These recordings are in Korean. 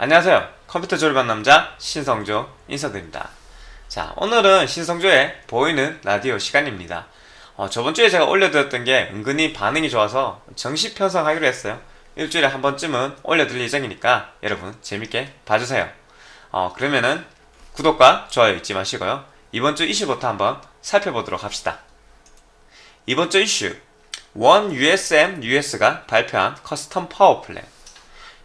안녕하세요. 컴퓨터 조립하는 남자 신성조 인사드립니다. 자, 오늘은 신성조의 보이는 라디오 시간입니다. 어, 저번주에 제가 올려드렸던 게 은근히 반응이 좋아서 정식 편성하기로 했어요. 일주일에 한 번쯤은 올려드릴 예정이니까 여러분 재밌게 봐주세요. 어, 그러면은 구독과 좋아요 잊지 마시고요. 이번 주 이슈부터 한번 살펴보도록 합시다. 이번 주 이슈 1usmus가 발표한 custom power plan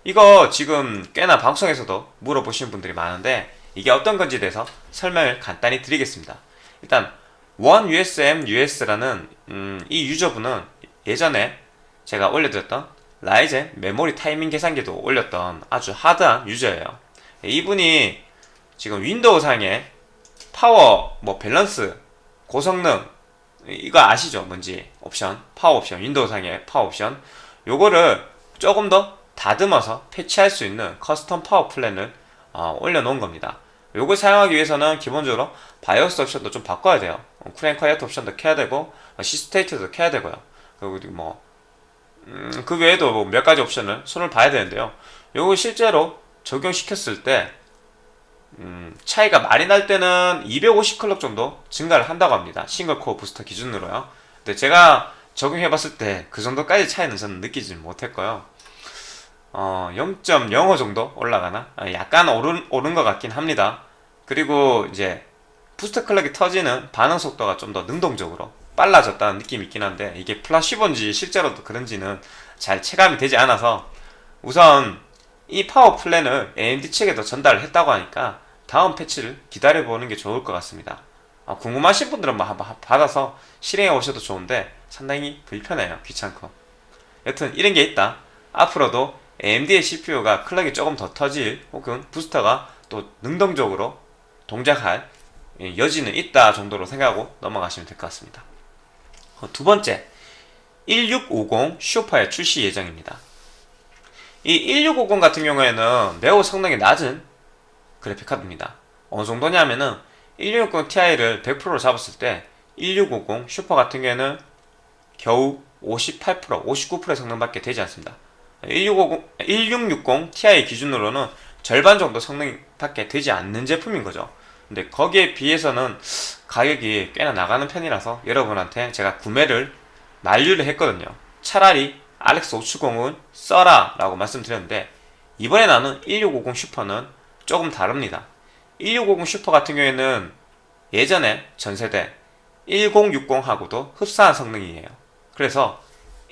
이거 지금 꽤나 방송에서도 물어보시는 분들이 많은데 이게 어떤 건지에 대해서 설명을 간단히 드리겠습니다. 일단 1usmus라는 음, 이 유저분은 예전에 제가 올려드렸던 라이젠 메모리 타이밍 계산기도 올렸던 아주 hard한 유저예요. 이분이 지금 윈도우 상에 파워 뭐 밸런스 고성능 이거 아시죠 뭔지 옵션 파워 옵션 윈도우 상의 파워 옵션 요거를 조금 더 다듬어서 패치할 수 있는 custom power plan을 어, 올려놓은 겁니다 요걸 사용하기 위해서는 기본적으로 바이오스 옵션도 좀 바꿔야 돼요 Cool'n'Quiet 옵션도 켜야 되고 C-State도 켜야 되고요 그리고 뭐 음, 그 외에도 뭐 몇 가지 옵션을 손을 봐야 되는데요 요거 실제로 적용시켰을 때 음, 차이가 많이 날 때는 250 클럭 정도 증가를 한다고 합니다. single core booster 기준으로요. 근데 제가 적용해봤을 때 그 정도까지 차이는 저는 느끼지 못했고요. 어, 0.05 정도 올라가나? 아, 약간 오른, 오른 것 같긴 합니다. 그리고 이제 booster clock이 터지는 반응 속도가 좀 더 능동적으로 빨라졌다는 느낌이 있긴 한데 이게 플라시본지 실제로도 그런지는 잘 체감이 되지 않아서 우선 이 power plan을 AMD 측에도 전달을 했다고 하니까 다음 패치를 기다려보는 게 좋을 것 같습니다. 아, 궁금하신 분들은 뭐 한번 받아서 실행해 오셔도 좋은데 상당히 불편해요. 귀찮고. 여튼 이런 게 있다. 앞으로도 AMD의 CPU가 클럭이 조금 더 터질 혹은 부스터가 또 능동적으로 동작할 여지는 있다 정도로 생각하고 넘어가시면 될 것 같습니다. 어, 두 번째, 1650 슈퍼의 출시 예정입니다. 이 1650 같은 경우에는 매우 성능이 낮은 그래픽카드입니다. 어느 정도냐면은 1660 Ti를 100%로 잡았을 때 1650 슈퍼 같은 경우에는 겨우 58%, 59%의 성능밖에 되지 않습니다. 1650, 1660 Ti 기준으로는 절반 정도 성능밖에 되지 않는 제품인 거죠. 근데 거기에 비해서는 가격이 꽤나 나가는 편이라서 여러분한테 제가 구매를 만류를 했거든요. 차라리 RX570은 써라 라고 말씀드렸는데 이번에 나는 1650 슈퍼는 조금 다릅니다 1650 슈퍼 같은 경우에는 예전에 전세대 1060하고도 흡사한 성능이에요 그래서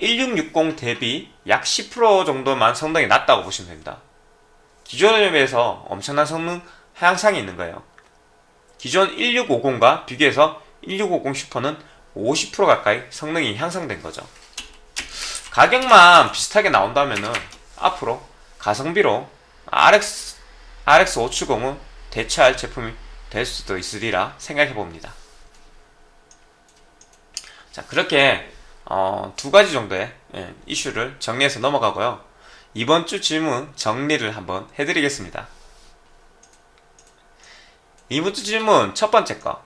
1660 대비 약 10% 정도만 성능이 낮다고 보시면 됩니다. 기존에 비해서 엄청난 성능 하향상이 있는 거예요. 기존 1650과 비교해서 1650 슈퍼는 50% 가까이 성능이 향상된 거죠. 가격만 비슷하게 나온다면은 앞으로 가성비로 RX, RX570은 대체할 제품이 될 수도 있으리라 생각해 봅니다. 자, 그렇게 어, 두 가지 정도의 예, 이슈를 정리해서 넘어가고요. 이번 주 질문 정리를 한번 해드리겠습니다. 이번 주 질문 첫 번째 거.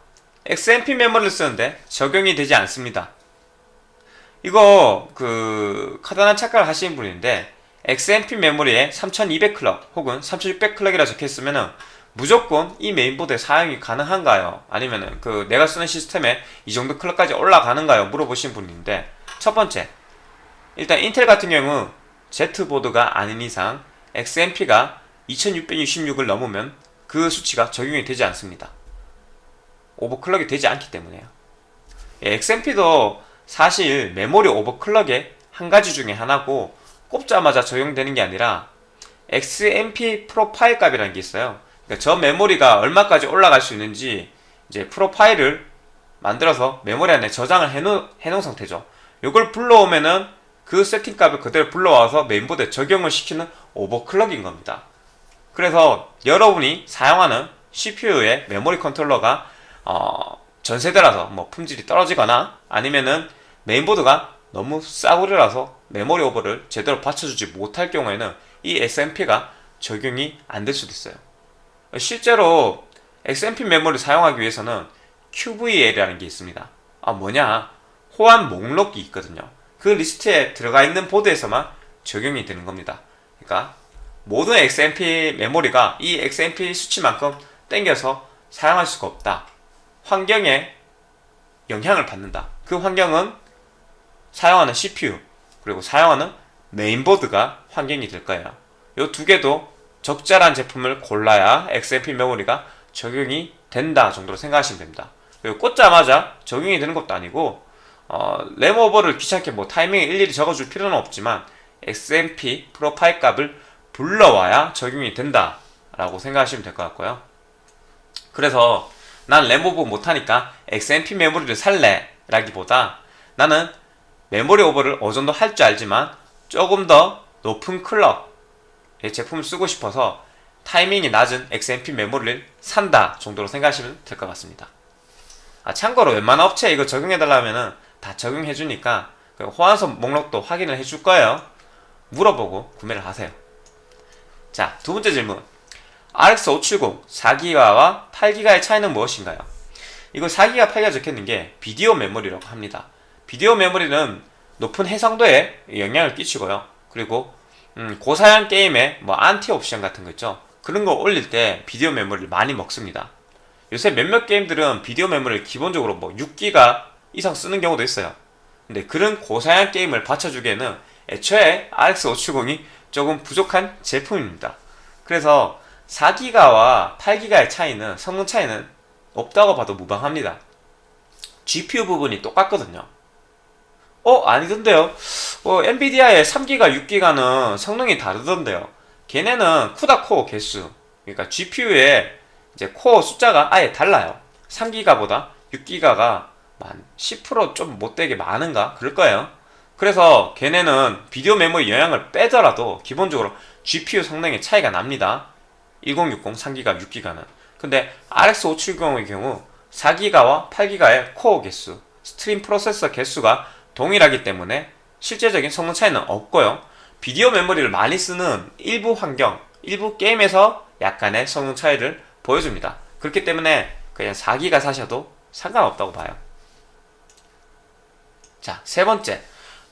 XMP 메모리를 쓰는데 적용이 되지 않습니다. 이거 그 카다나 착각을 하시는 분인데 XMP 메모리에 3200클럭 혹은 3600클럭이라 적혀있으면은 무조건 이 메인보드에 사용이 가능한가요? 아니면은 그 내가 쓰는 시스템에 이 정도 클럭까지 올라가는가요? 물어보신 분인데 첫 번째 일단 인텔 같은 경우 Z보드가 아닌 이상 XMP가 2666을 넘으면 그 수치가 적용이 되지 않습니다. 오버클럭이 되지 않기 때문에요. 예, XMP도 사실 메모리 오버클럭의 한 가지 중에 하나고 꼽자마자 적용되는 게 아니라 XMP 프로파일 값이라는 게 있어요. 그러니까 저 메모리가 얼마까지 올라갈 수 있는지 이제 프로파일을 만들어서 메모리 안에 저장을 해놓, 해놓은 상태죠. 이걸 불러오면은 그 세팅 값을 그대로 불러와서 메인보드에 적용을 시키는 오버클럭인 겁니다. 그래서 여러분이 사용하는 CPU의 메모리 컨트롤러가 어, 전세대라서 뭐 품질이 떨어지거나 아니면은 메인보드가 너무 싸구려라서 메모리 오버를 제대로 받쳐주지 못할 경우에는 이 XMP가 적용이 안 될 수도 있어요. 실제로 XMP 메모리 사용하기 위해서는 QVL이라는 게 있습니다. 아 뭐냐 호환 목록이 있거든요. 그 리스트에 들어가 있는 보드에서만 적용이 되는 겁니다. 그러니까 모든 XMP 메모리가 이 XMP 수치만큼 땡겨서 사용할 수가 없다. 환경에 영향을 받는다. 그 환경은 사용하는 CPU 그리고 사용하는 메인보드가 환경이 될 거예요. 이 두 개도 적절한 제품을 골라야 XMP 메모리가 적용이 된다 정도로 생각하시면 됩니다. 그리고 꽂자마자 적용이 되는 것도 아니고 어, 램오버를 귀찮게 뭐 타이밍을 일일이 적어줄 필요는 없지만 XMP 프로파일 값을 불러와야 적용이 된다 라고 생각하시면 될 것 같고요. 그래서 난 램오버 못하니까 XMP 메모리를 살래 라기보다 나는 메모리 오버를 어느 정도 할 줄 알지만 조금 더 높은 클럭의 제품을 쓰고 싶어서 타이밍이 낮은 XMP 메모리를 산다 정도로 생각하시면 될 것 같습니다. 아, 참고로 웬만한 업체에 이거 적용해달라면은 다 적용해주니까 그 호환성 목록도 확인을 해줄 거예요. 물어보고 구매를 하세요. 자, 두 번째 질문. RX 570 4기가와 8기가의 차이는 무엇인가요? 이거 4기가 8기가 적혀있는 게 비디오 메모리라고 합니다. 비디오 메모리는 높은 해상도에 영향을 끼치고요. 그리고 음, 고사양 게임에 뭐 안티 옵션 같은 거 있죠. 그런 거 올릴 때 비디오 메모리를 많이 먹습니다. 요새 몇몇 게임들은 비디오 메모리를 기본적으로 뭐 6기가 이상 쓰는 경우도 있어요. 근데 그런 고사양 게임을 받쳐주기에는 애초에 RX 570이 조금 부족한 제품입니다. 그래서 4기가와 8기가의 차이는 성능 차이는 없다고 봐도 무방합니다. GPU 부분이 똑같거든요. 어 아니던데요. 어, 엔비디아의 3기가, 6기가는 성능이 다르던데요. 걔네는 CUDA core 개수, 그러니까 GPU의 이제 코어 숫자가 아예 달라요. 3기가보다 6기가가 한 10%좀 못되게 많은가 그럴 거예요. 그래서 걔네는 비디오 메모리 영향을 빼더라도 기본적으로 GPU 성능의 차이가 납니다. 1060 3기가 6기가는. 근데 RX 570의 경우 4기가와 8기가의 코어 개수, stream processor 개수가 동일하기 때문에 실제적인 성능 차이는 없고요. 비디오 메모리를 많이 쓰는 일부 환경, 일부 게임에서 약간의 성능 차이를 보여줍니다. 그렇기 때문에 그냥 4기가 사셔도 상관없다고 봐요. 자, 세 번째.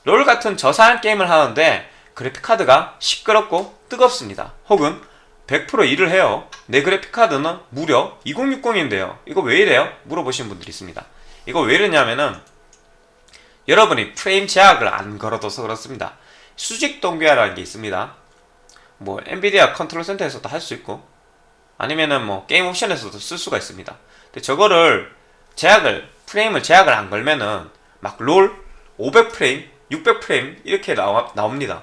롤 같은 저사양 게임을 하는데 그래픽카드가 시끄럽고 뜨겁습니다. 혹은 100% 일을 해요. 내 그래픽카드는 무려 2060인데요. 이거 왜 이래요? 물어보시는 분들이 있습니다. 이거 왜 이러냐면은 여러분이 프레임 제약을 안 걸어둬서 그렇습니다. 수직 동기화라는 게 있습니다. 뭐 엔비디아 컨트롤 센터에서도 할 수 있고 아니면은 뭐 게임 옵션에서도 쓸 수가 있습니다. 근데 저거를 제약을 프레임을 제약을 안 걸면은 막 롤 500프레임, 600프레임 이렇게 나와, 나옵니다.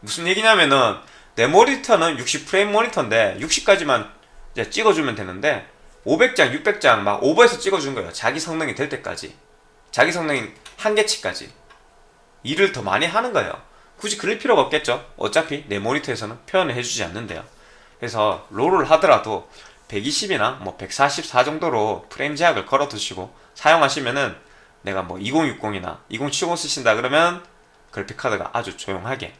무슨 얘기냐면은 내 모니터는 60프레임 모니터인데 60까지만 찍어주면 되는데 500장, 600장 막 오버해서 찍어준 거예요. 자기 성능이 될 때까지. 자기 성능 한계치까지. 일을 더 많이 하는 거예요. 굳이 그럴 필요가 없겠죠. 어차피 내 모니터에서는 표현을 해주지 않는데요. 그래서 롤을 하더라도 120이나 뭐 144 정도로 프레임 제약을 걸어 두시고 사용하시면은 내가 뭐 2060이나 2070 쓰신다 그러면 그래픽카드가 아주 조용하게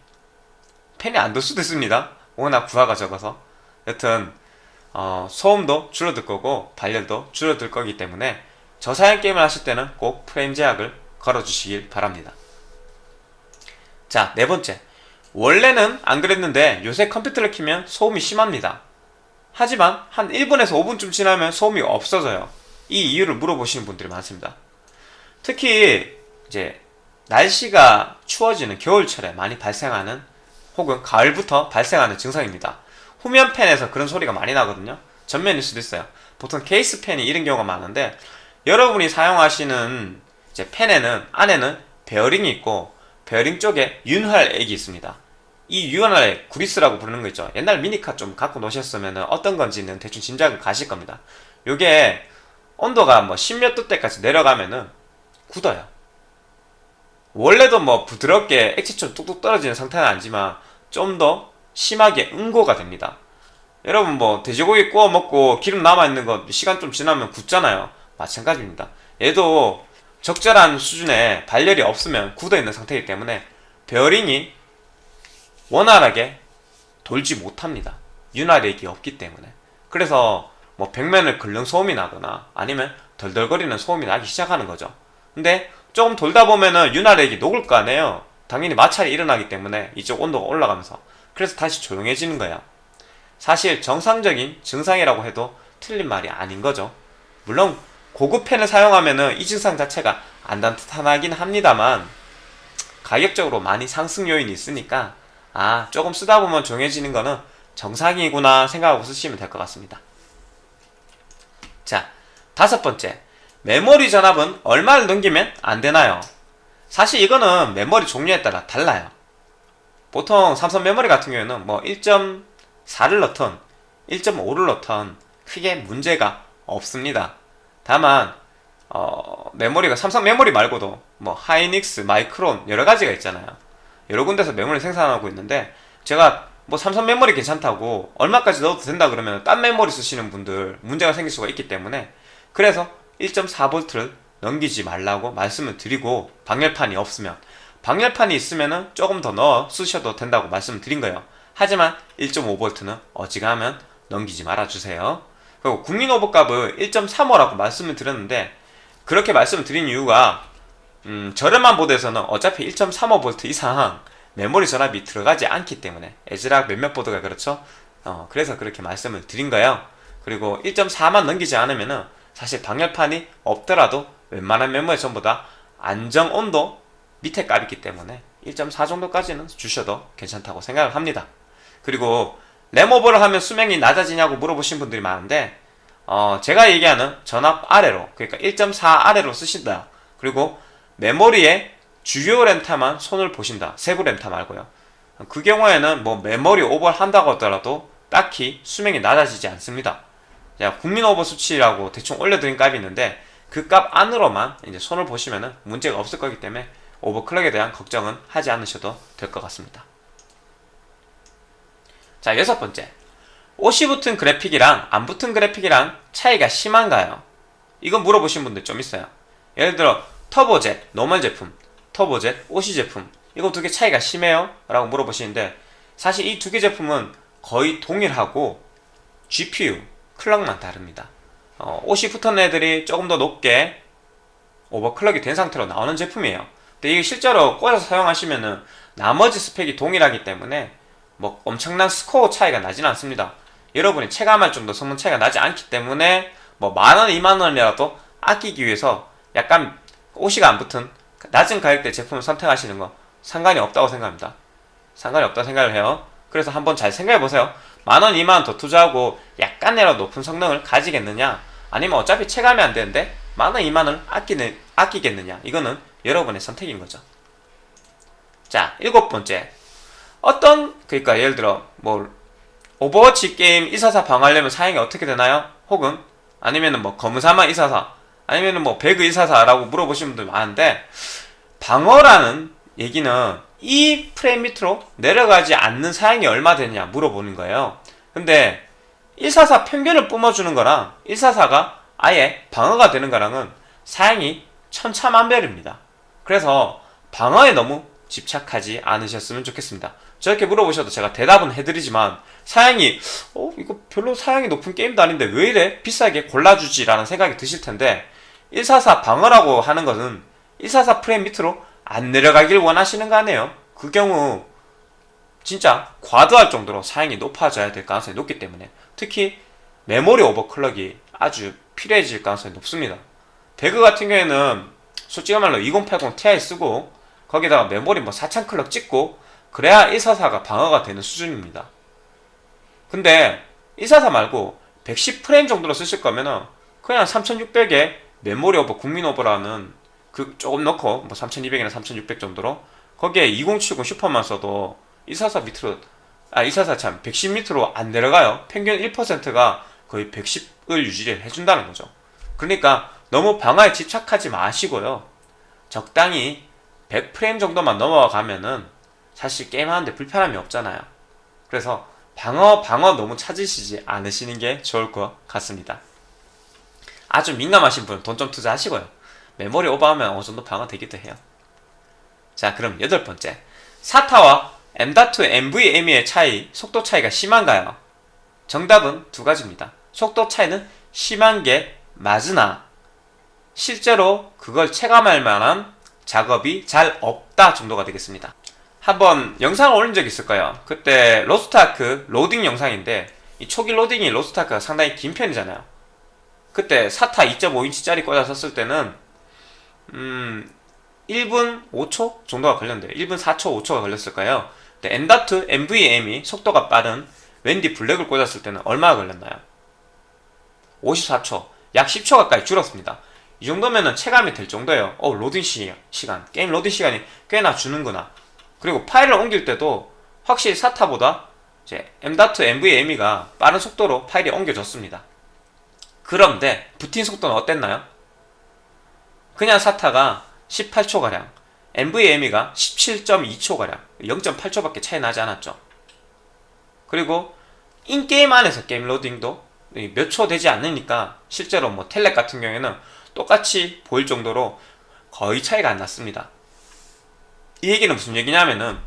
펜이 안들 수도 있습니다. 워낙 부하가 적어서 여튼 어, 소음도 줄어들 거고 발열도 줄어들 거기 때문에 저사양 게임을 하실 때는 꼭 프레임 제약을 걸어 주시길 바랍니다. 자, 네 번째. 원래는 안 그랬는데 요새 컴퓨터를 키면 소음이 심합니다. 하지만 한 1분에서 5분쯤 지나면 소음이 없어져요. 이 이유를 물어보시는 분들이 많습니다. 특히 이제 날씨가 추워지는 겨울철에 많이 발생하는 혹은 가을부터 발생하는 증상입니다. 후면 팬에서 그런 소리가 많이 나거든요. 전면일 수도 있어요. 보통 케이스 팬이 이런 경우가 많은데 여러분이 사용하시는 이제 팬에는 안에는 베어링이 있고 베어링 쪽에 윤활 액이 있습니다. 이 윤활 액 구리스라고 부르는 거 있죠. 옛날 미니카 좀 갖고 노셨으면 어떤 건지는 대충 짐작을 가실 겁니다. 요게 온도가 뭐 10몇 도대까지 내려가면은 굳어요. 원래도 뭐 부드럽게 액체처럼 뚝뚝 떨어지는 상태는 아니지만 좀 더 심하게 응고가 됩니다. 여러분 뭐 돼지고기 구워 먹고 기름 남아 있는 거 시간 좀 지나면 굳잖아요. 마찬가지입니다. 얘도 적절한 수준의 발열이 없으면 굳어 있는 상태이기 때문에 베어링이 원활하게 돌지 못합니다. 윤활액이 없기 때문에. 그래서 뭐 벽면을 긁는 소음이 나거나 아니면 덜덜거리는 소음이 나기 시작하는 거죠. 근데 조금 돌다 보면은 윤활액이 녹을 거 아니에요. 당연히 마찰이 일어나기 때문에 이쪽 온도가 올라가면서 그래서 다시 조용해지는 거예요. 사실 정상적인 증상이라고 해도 틀린 말이 아닌 거죠. 물론 고급 펜을 사용하면은 이 증상 자체가 안 나타나긴 합니다만 가격적으로 많이 상승 요인이 있으니까 아 조금 쓰다 보면 조용해지는 거는 정상이구나 생각하고 쓰시면 될 것 같습니다. 자 다섯 번째 메모리 전압은 얼마를 넘기면 안 되나요? 사실 이거는 메모리 종류에 따라 달라요. 보통 삼성 메모리 같은 경우에는 뭐 1.4를 넣던 1.5를 넣던 크게 문제가 없습니다. 다만 어, 메모리가 삼성 메모리 말고도 뭐 하이닉스, 마이크론 여러 가지가 있잖아요. 여러 군데서 메모리 생산하고 있는데 제가 뭐 삼성 메모리 괜찮다고 얼마까지 넣어도 된다 그러면 딴 메모리 쓰시는 분들 문제가 생길 수가 있기 때문에 그래서 1.4V를 넘기지 말라고 말씀을 드리고 방열판이 없으면 방열판이 있으면은 조금 더 넣어 쓰셔도 된다고 말씀을 드린 거예요. 하지만 1.5V는 어지간하면 넘기지 말아주세요. 그리고 국민 오버값을 1.35라고 말씀을 드렸는데 그렇게 말씀을 드린 이유가 음, 저렴한 보드에서는 어차피 1.35V 이상 메모리 전압이 들어가지 않기 때문에 에즈락 몇몇 보드가 그렇죠. 어, 그래서 그렇게 말씀을 드린 거예요. 그리고 1.4만 넘기지 않으면 은 사실 방열판이 없더라도 웬만한 메모리 전부 다 안정 온도 밑에 값이기 때문에 1.4 정도까지는 주셔도 괜찮다고 생각을 합니다. 그리고 램오버를 하면 수명이 낮아지냐고 물어보신 분들이 많은데 어, 제가 얘기하는 전압 아래로 그러니까 1.4 아래로 쓰신다. 그리고 메모리에 주요 램타만 손을 보신다. 세부 램타 말고요. 그 경우에는 뭐 메모리 오버를 한다고 하더라도 딱히 수명이 낮아지지 않습니다. 자, 국민 오버 수치라고 대충 올려드린 값이 있는데 그 값 안으로만 이제 손을 보시면은 문제가 없을 거기 때문에 오버클럭에 대한 걱정은 하지 않으셔도 될 것 같습니다. 자, 여섯 번째. OC 붙은 그래픽이랑 안 붙은 그래픽이랑 차이가 심한가요? 이건 물어보신 분들 좀 있어요. 예를 들어 터보젯, normal 제품, 터보젯, OC 제품 이거 두 개 차이가 심해요? 라고 물어보시는데 사실 이 두 개 제품은 거의 동일하고 GPU, 클럭만 다릅니다. 어, OC 붙은 애들이 조금 더 높게 오버클럭이 된 상태로 나오는 제품이에요. 근데 이게 실제로 꽂아서 사용하시면은 나머지 스펙이 동일하기 때문에 뭐 엄청난 스코어 차이가 나진 않습니다. 여러분이 체감할 정도 성능 차이가 나지 않기 때문에 뭐 만원, 이만원이라도 아끼기 위해서 약간 옷이가 안 붙은 낮은 가격대 제품을 선택하시는 거 상관이 없다고 생각합니다. 상관이 없다고 생각을 해요. 그래서 한번 잘 생각해 보세요. 만원, 이만원 더 투자하고 약간이라도 높은 성능을 가지겠느냐? 아니면 어차피 체감이 안 되는데 만원, 이만원을 아끼는, 아끼겠느냐? 이거는 여러분의 선택인 거죠. 자, 일곱 번째. 어떤, 그러니까 예를 들어, 뭐, 오버워치 게임 144 방어하려면 사양이 어떻게 되나요? 혹은, 아니면은 뭐, 검사막 144, 아니면은 뭐, 배그 144라고 물어보시는 분들 많은데, 방어라는 얘기는 이 프레임 밑으로 내려가지 않는 사양이 얼마 되느냐 물어보는 거예요. 근데 144 평균을 뿜어주는 거랑 144가 아예 방어가 되는 거랑은 사양이 천차만별입니다. 그래서 방어에 너무 집착하지 않으셨으면 좋겠습니다. 저렇게 물어보셔도 제가 대답은 해드리지만 사양이 어 이거 별로 사양이 높은 게임도 아닌데 왜 이래 비싸게 골라주지 라는 생각이 드실 텐데 144 방어라고 하는 것은 144 프레임 밑으로 안 내려가길 원하시는 거 아니에요? 그 경우 진짜 과도할 정도로 사양이 높아져야 될 가능성이 높기 때문에 특히 메모리 오버클럭이 아주 필요해질 가능성이 높습니다. 배그 같은 경우에는 솔직히 말로 2080 Ti 쓰고 거기다가 메모리 뭐 4000 클럭 찍고 그래야 144가 방어가 되는 수준입니다. 근데 144 말고 110 프레임 정도로 쓰실 거면은 그냥 3600에 메모리 오버 국민 오버라는 그 조금 넣고 뭐 3200이나 3600 정도로 거기에 2070 슈퍼만 써도 144 밑으로 아 144 참 110 밑으로 안 내려가요. 평균 1%가 거의 110을 유지를 해준다는 거죠. 그러니까 너무 방어에 집착하지 마시고요. 적당히 100프레임 정도만 넘어가면은 사실 게임하는데 불편함이 없잖아요. 그래서 방어 방어 너무 찾으시지 않으시는 게 좋을 것 같습니다. 아주 민감하신 분은 돈좀 투자하시고요. 메모리 오버하면 어느 정도 방어 되기도 해요. 자, 그럼 여덟 번째. SATA와 M.2 NVMe의 차이, 속도 차이가 심한가요? 정답은 두 가지입니다. 속도 차이는 심한 게 맞으나 실제로 그걸 체감할 만한 작업이 잘 없다 정도가 되겠습니다. 한번 영상을 올린 적 있을 거예요. 그때 로스트아크 로딩 영상인데 이 초기 로딩이 로스트아크가 상당히 긴 편이잖아요. 그때 SATA 2.5인치짜리 꽂아 썼을 때는 음 1분 5초 정도가 걸렸는데 1분 4초 5초가 걸렸을 거예요. 근데 M.2 NVMe 속도가 빠른 WD Black을 꽂았을 때는 얼마가 걸렸나요? 54초, 약 10초 가까이 줄었습니다. 이 정도면은 체감이 될 정도예요. 어, 로딩 시, 시간, 게임 로딩 시간이 꽤나 주는구나. 그리고 파일을 옮길 때도 확실히 SATA보다 이제 M.NVMe가 빠른 속도로 파일이 옮겨졌습니다. 그런데 부팅 속도는 어땠나요? 그냥 사타가 18초가량, NVMe가 17.2초가량, 0.8초밖에 차이 나지 않았죠. 그리고 인게임 안에서 게임 로딩도 몇 초 되지 않으니까 실제로 뭐 텔렉 같은 경우에는 똑같이 보일 정도로 거의 차이가 안 났습니다. 이 얘기는 무슨 얘기냐면은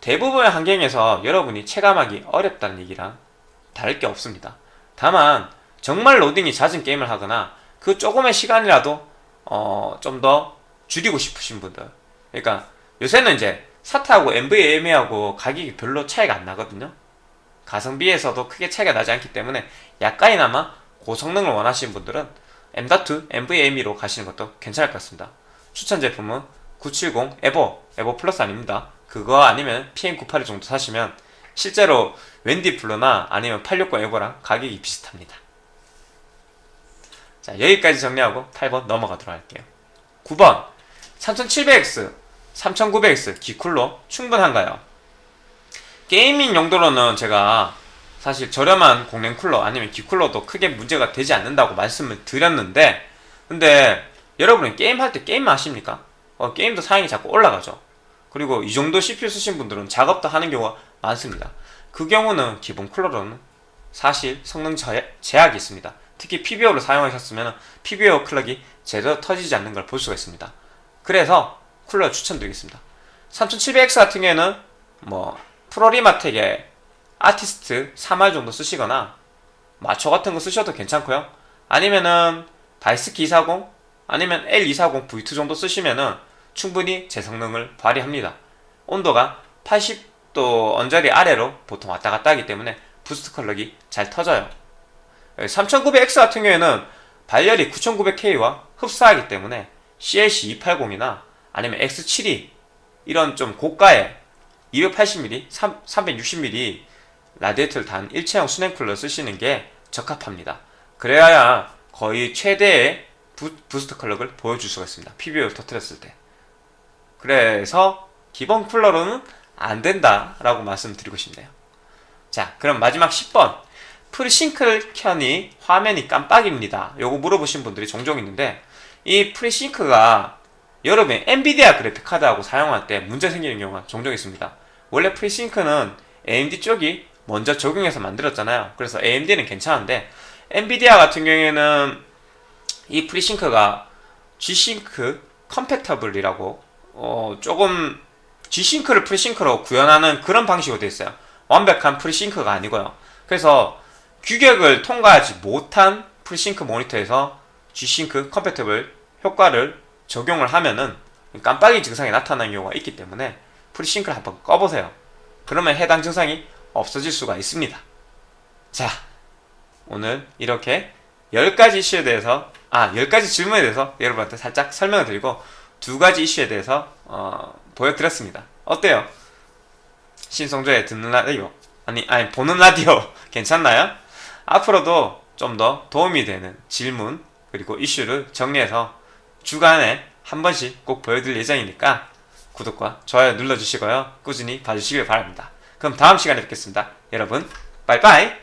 대부분의 환경에서 여러분이 체감하기 어렵다는 얘기랑 다를 게 없습니다. 다만 정말 로딩이 잦은 게임을 하거나 그 조금의 시간이라도 어, 좀 더 줄이고 싶으신 분들 그러니까 요새는 이제 사타하고 NVMe하고 가격이 별로 차이가 안 나거든요. 가성비에서도 크게 차이가 나지 않기 때문에 약간이나마 고성능을 원하시는 분들은 M.2 NVMe로 가시는 것도 괜찮을 것 같습니다. 추천 제품은 970 EVO, EVO Plus 아닙니다. 그거 아니면 PM982 정도 사시면 실제로 WD Blue나 아니면 860 EVO랑 가격이 비슷합니다. 자, 여기까지 정리하고 8번 넘어가도록 할게요. 9번 3700X, 3900X 기쿨로 충분한가요? 게이밍 용도로는 제가 사실 저렴한 공랭 쿨러 아니면 기쿨러도 크게 문제가 되지 않는다고 말씀을 드렸는데 근데 여러분은 게임할 때 게임 하십니까? 어, 게임도 사양이 자꾸 올라가죠. 그리고 이 정도 CPU 쓰신 분들은 작업도 하는 경우가 많습니다. 그 경우는 기본 쿨러로는 사실 성능 제약이 있습니다. 특히 PBO를 사용하셨으면 PBO 클럭이 제대로 터지지 않는 걸 볼 수가 있습니다. 그래서 쿨러 추천드리겠습니다. 3700X 같은 경우에는 뭐 프로리마텍의 아티스트 3할 정도 쓰시거나 마초 같은 거 쓰셔도 괜찮고요. 아니면은 다이스키 240 아니면 L240 V2 정도 쓰시면은 충분히 제 성능을 발휘합니다. 온도가 80도 언저리 아래로 보통 왔다 갔다 하기 때문에 boost clock이 잘 터져요. 3900X 같은 경우에는 발열이 9900K와 흡사하기 때문에 CLC 280이나 아니면 X72 이런 좀 고가의 280mm, 360mm 라디에이터를 단 일체형 수냉 쿨러 쓰시는 게 적합합니다. 그래야 거의 최대의 부, boost clock을 보여줄 수가 있습니다. PBO를 터뜨렸을 때. 그래서 기본 쿨러로는 안 된다 라고 말씀드리고 싶네요. 자, 그럼 마지막 10번. FreeSync를 켜니 화면이 깜빡입니다. 요거 물어보신 분들이 종종 있는데 이 FreeSync가 여러분이 엔비디아 그래픽 카드하고 사용할 때 문제 생기는 경우가 종종 있습니다. 원래 FreeSync는 AMD 쪽이 먼저 적용해서 만들었잖아요. 그래서 AMD는 괜찮은데 엔비디아 같은 경우에는 이 FreeSync가 G싱크 컴팩터블이라고 어 조금 G싱크를 프리싱크로 구현하는 그런 방식으로 되어 있어요. 완벽한 프리싱크가 아니고요. 그래서 규격을 통과하지 못한 FreeSync 모니터에서 G-Sync Compatible 효과를 적용을 하면은 깜빡이 증상이 나타나는 경우가 있기 때문에 FreeSync를 한번 꺼보세요. 그러면 해당 증상이 없어질 수가 있습니다. 자, 오늘 이렇게 10가지 이슈에 대해서 아, 10가지 질문에 대해서 여러분한테 살짝 설명을 드리고 두 가지 이슈에 대해서 어, 보여드렸습니다. 어때요? 신성조의 듣는 라디오 아니, 아니 보는 라디오 괜찮나요? 앞으로도 좀 더 도움이 되는 질문 그리고 이슈를 정리해서 주간에 한 번씩 꼭 보여드릴 예정이니까 구독과 좋아요 눌러주시고요. 꾸준히 봐주시길 바랍니다. 그럼 다음 시간에 뵙겠습니다. 여러분, 빠이빠이!